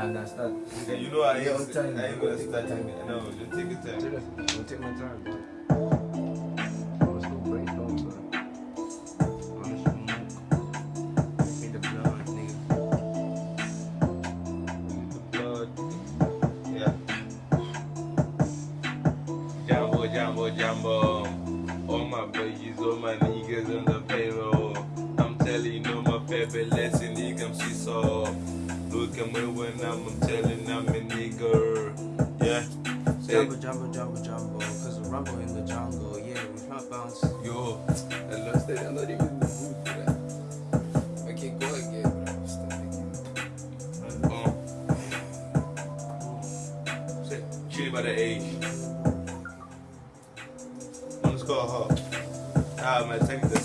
And that's. Yeah, you know I ain't, Yeah, time. I ain't gonna start time. No, just take your time. Seriously, I'll take my time, bro. Let's go brainstorm, bro. Honest smoke. Give me the blood, nigga. Blood. Yeah. Jumbo, jumbo, jumbo. All my babies, all my niggas on the payroll. I'm telling you, know my favorite lesson, nigga, I'm so. Look at me when I'm, I'm telling I'm a nigga. Yeah. Jumbo, jumbo, jumbo, jumbo. Cause the rumble in the jungle. Yeah, we can't bounce. yo, I lost it. I'm not even in the mood for that. I can't go again, but I'm still thinking. um. Say, chilly by the age. Underscore her. Ah, man, take the